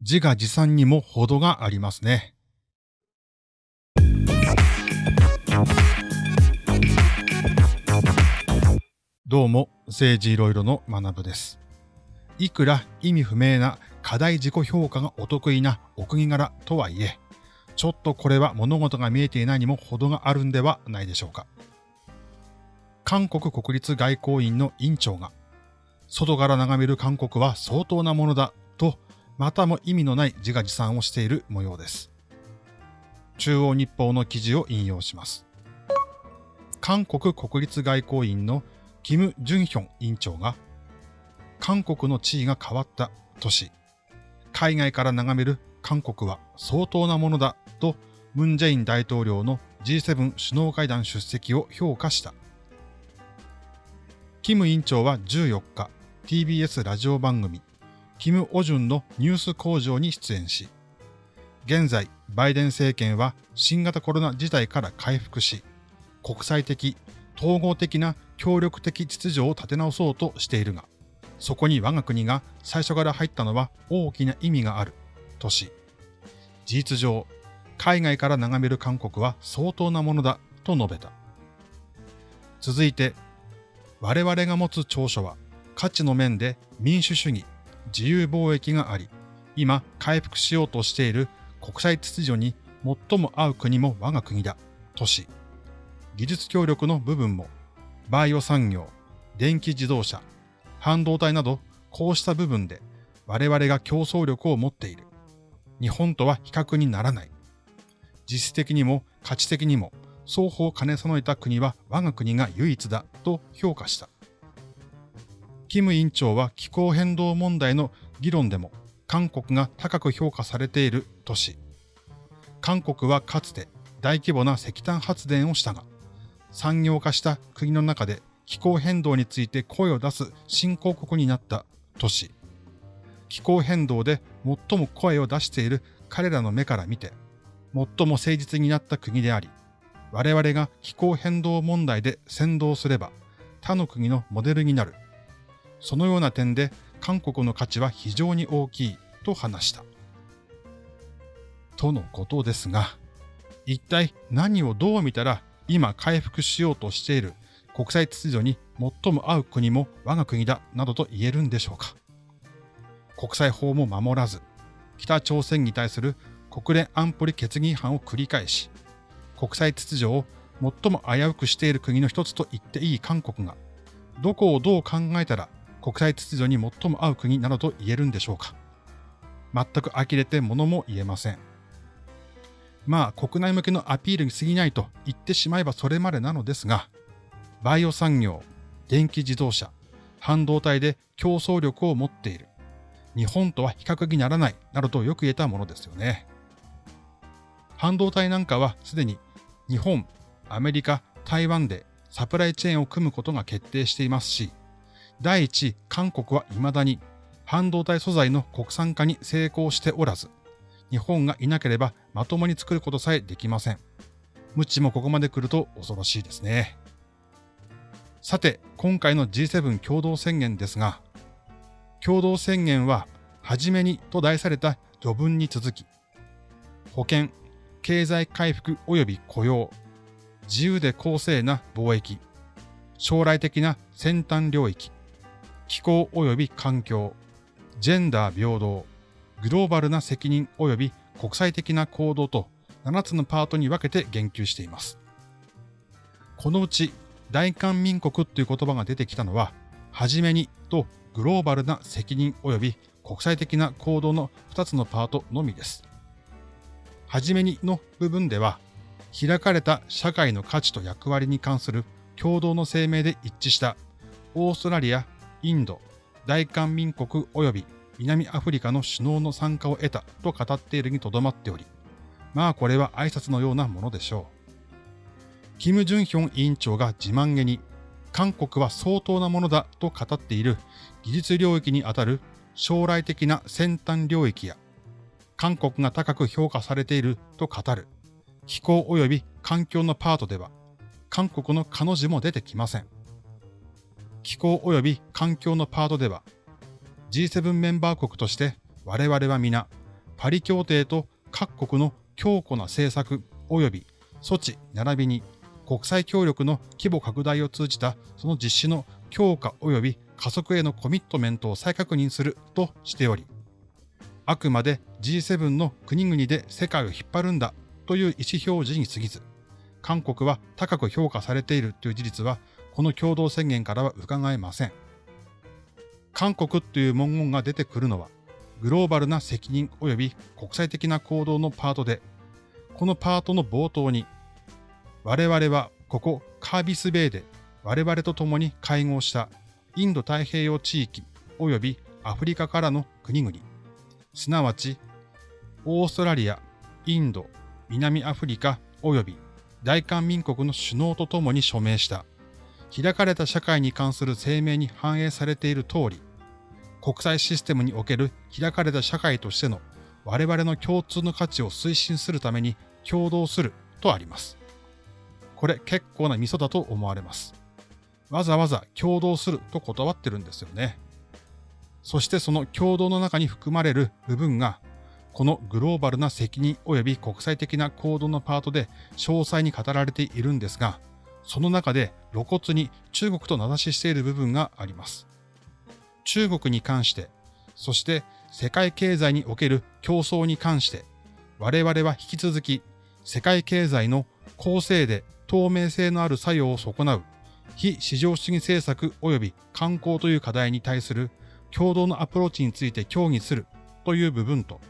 自画自賛にも程がありますね。どうも、政治いろいろの学部です。いくら意味不明な課題自己評価がお得意なお国柄とはいえ、ちょっとこれは物事が見えていないにも程があるんではないでしょうか。韓国国立外交院の院長が、外から眺める韓国は相当なものだと、またも意味のない自画自賛をしている模様です。中央日報の記事を引用します。韓国国立外交院のキム・ジュンヒョン院長が、韓国の地位が変わったとし、海外から眺める韓国は相当なものだとムン・ジェイン大統領の G7 首脳会談出席を評価した。キム委員長は14日、TBS ラジオ番組、キム・オジュンのニュース工場に出演し、現在、バイデン政権は新型コロナ事態から回復し、国際的、統合的な協力的秩序を立て直そうとしているが、そこに我が国が最初から入ったのは大きな意味がある、とし、事実上、海外から眺める韓国は相当なものだ、と述べた。続いて、我々が持つ長所は価値の面で民主主義、自由貿易があり、今回復しようとしている国際秩序に最も合う国も我が国だ、とし、技術協力の部分も、バイオ産業、電気自動車、半導体など、こうした部分で我々が競争力を持っている。日本とは比較にならない。実質的にも価値的にも双方兼ね備えた国は我が国が唯一だと評価した。キム委員長は気候変動問題の議論でも韓国が高く評価されているとし、韓国はかつて大規模な石炭発電をしたが、産業化した国の中で気候変動について声を出す新興国になった都市。気候変動で最も声を出している彼らの目から見て、最も誠実になった国であり、我々が気候変動問題で先導すれば、他の国のモデルになる。そのような点で韓国の価値は非常に大きいと話した。とのことですが、一体何をどう見たら今回復しようとしている国際秩序に最も合う国も我が国だなどと言えるんでしょうか。国際法も守らず、北朝鮮に対する国連安保理決議違反を繰り返し、国際秩序を最も危うくしている国の一つと言っていい韓国が、どこをどう考えたら国際秩序に最も合う国などと言えるんでしょうか。全く呆れて物も言えません。まあ国内向けのアピールに過ぎないと言ってしまえばそれまでなのですが、バイオ産業、電気自動車、半導体で競争力を持っている。日本とは比較にならないなどとよく言えたものですよね。半導体なんかはすでに日本、アメリカ、台湾でサプライチェーンを組むことが決定していますし、第一、韓国は未だに半導体素材の国産化に成功しておらず、日本がいなければまともに作ることさえできません。無知もここまで来ると恐ろしいですね。さて、今回の G7 共同宣言ですが、共同宣言は、はじめにと題された序文に続き、保険、経済回復及び雇用、自由で公正な貿易、将来的な先端領域、気候及び環境、ジェンダー平等、グローバルな責任及び国際的な行動と7つのパートに分けて言及しています。このうち大韓民国という言葉が出てきたのは、はじめにとグローバルな責任及び国際的な行動の2つのパートのみです。はじめにの部分では、開かれた社会の価値と役割に関する共同の声明で一致したオーストラリア、インド、大韓民国及び南アフリカの首脳の参加を得たと語っているにとどまっており、まあこれは挨拶のようなものでしょう。キム・ジュンヒョン委員長が自慢げに、韓国は相当なものだと語っている技術領域にあたる将来的な先端領域や、韓国が高く評価されていると語る気候及び環境のパートでは、韓国の彼女も出てきません。気候及び環境のパートでは、G7 メンバー国として我々は皆パリ協定と各国の強固な政策及び措置並びに国際協力の規模拡大を通じたその実施の強化及び加速へのコミットメントを再確認するとしており、あくまで G7 の国々で世界を引っ張るんだという意思表示に過ぎず、韓国は高く評価されているという事実は、この共同宣言からは伺えません。韓国という文言が出てくるのは、グローバルな責任及び国際的な行動のパートで、このパートの冒頭に、我々はここカービスベイで我々と共に会合したインド太平洋地域及びアフリカからの国々、すなわちオーストラリア、インド、南アフリカ及び大韓民国の首脳と共に署名した開かれた社会に関する声明に反映されている通り、国際システムにおける開かれた社会としての我々の共通の価値を推進するために共同するとあります。これ結構なミソだと思われます。わざわざ共同すると断ってるんですよね。そしてその共同の中に含まれる部分が、このグローバルな責任及び国際的な行動のパートで詳細に語られているんですが、その中で露骨に中国と名指ししている部分があります。中国に関して、そして世界経済における競争に関して、我々は引き続き世界経済の公正で透明性のある作用を損なう非市場主義政策及び観光という課題に対する共同のアプローチについて協議するという部分と、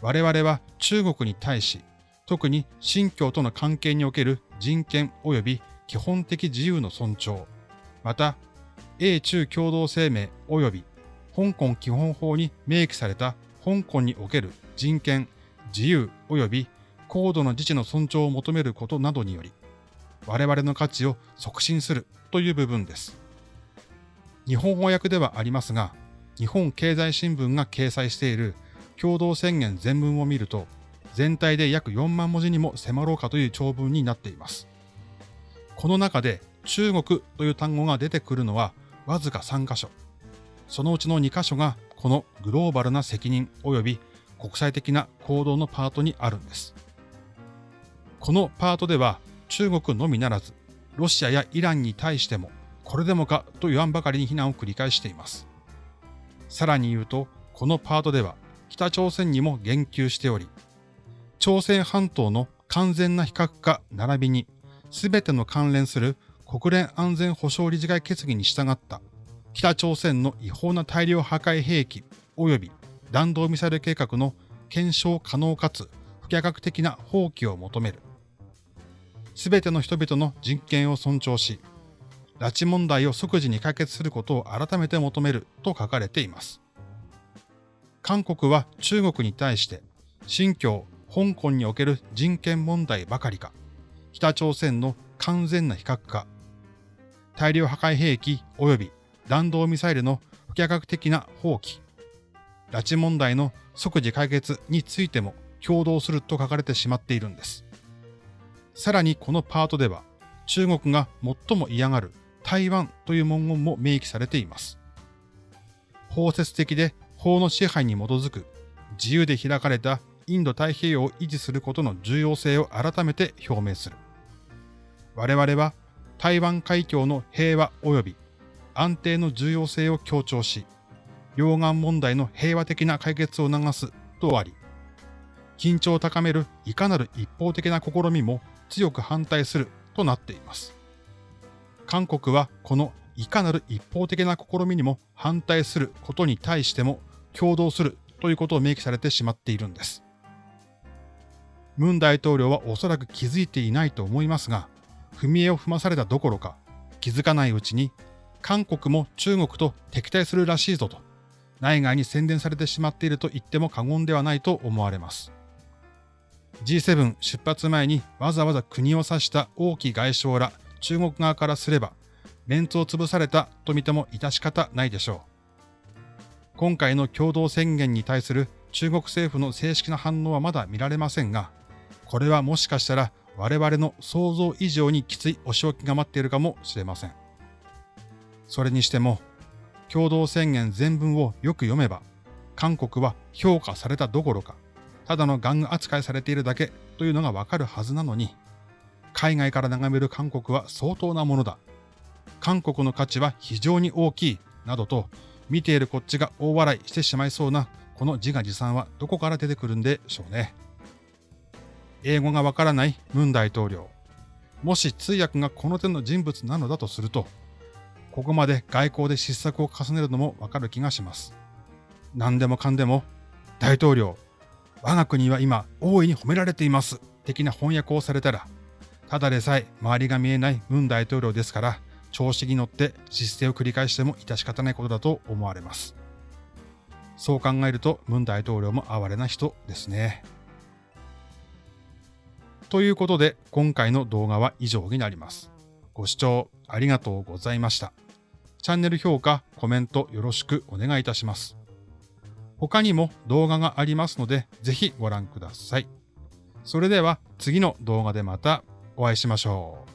我々は中国に対し、特に新疆との関係における人権及び基本的自由の尊重、また、英中共同声明及び香港基本法に明記された香港における人権、自由及び高度の自治の尊重を求めることなどにより、我々の価値を促進するという部分です。日本語訳ではありますが、日本経済新聞が掲載している共同宣言全文を見ると、全体で約4万文字にも迫ろうかという長文になっています。この中で中国という単語が出てくるのはわずか3箇所。そのうちの2箇所がこのグローバルな責任及び国際的な行動のパートにあるんです。このパートでは中国のみならず、ロシアやイランに対しても、これでもかと言わんばかりに非難を繰り返しています。さらに言うと、このパートでは、北朝鮮にも言及しており、朝鮮半島の完全な非核化並びに、すべての関連する国連安全保障理事会決議に従った北朝鮮の違法な大量破壊兵器及び弾道ミサイル計画の検証可能かつ不可逆的な放棄を求める。すべての人々の人権を尊重し、拉致問題を即時に解決することを改めて求めると書かれています。韓国は中国に対して、新疆、香港における人権問題ばかりか、北朝鮮の完全な非核化、大量破壊兵器及び弾道ミサイルの不可逆的な放棄、拉致問題の即時解決についても共同すると書かれてしまっているんです。さらにこのパートでは、中国が最も嫌がる台湾という文言も明記されています。包摂的で法の支配に基づく自由で開かれたインド太平洋を維持することの重要性を改めて表明する。我々は台湾海峡の平和及び安定の重要性を強調し、両岸問題の平和的な解決を促すとあり、緊張を高めるいかなる一方的な試みも強く反対するとなっています。韓国はこのいかなる一方的な試みにも反対することに対しても共同するということを明記されてしまっているんです。ムン大統領はおそらく気づいていないと思いますが、踏み絵を踏まされたどころか、気づかないうちに、韓国も中国と敵対するらしいぞと、内外に宣伝されてしまっていると言っても過言ではないと思われます。G7 出発前にわざわざ国を指した王毅外相ら中国側からすれば、メンツを潰されたと見ても致し方ないでしょう。今回の共同宣言に対する中国政府の正式な反応はまだ見られませんが、これはもしかしたら我々の想像以上にきついお仕置きが待っているかもしれません。それにしても、共同宣言全文をよく読めば、韓国は評価されたどころか、ただの玩具扱いされているだけというのがわかるはずなのに、海外から眺める韓国は相当なものだ。韓国の価値は非常に大きい、などと、見ているこっちが大笑いしてしまいそうな、この自画自賛はどこから出てくるんでしょうね。英語がわからないムン大統領。もし通訳がこの手の人物なのだとすると、ここまで外交で失策を重ねるのもわかる気がします。何でもかんでも、大統領、我が国は今大いに褒められています。的な翻訳をされたら、ただでさえ周りが見えないムン大統領ですから、調子に乗って失勢を繰り返しても致し方ないことだと思われます。そう考えると、ムン大統領も哀れな人ですね。ということで、今回の動画は以上になります。ご視聴ありがとうございました。チャンネル評価、コメントよろしくお願いいたします。他にも動画がありますので、ぜひご覧ください。それでは次の動画でまたお会いしましょう。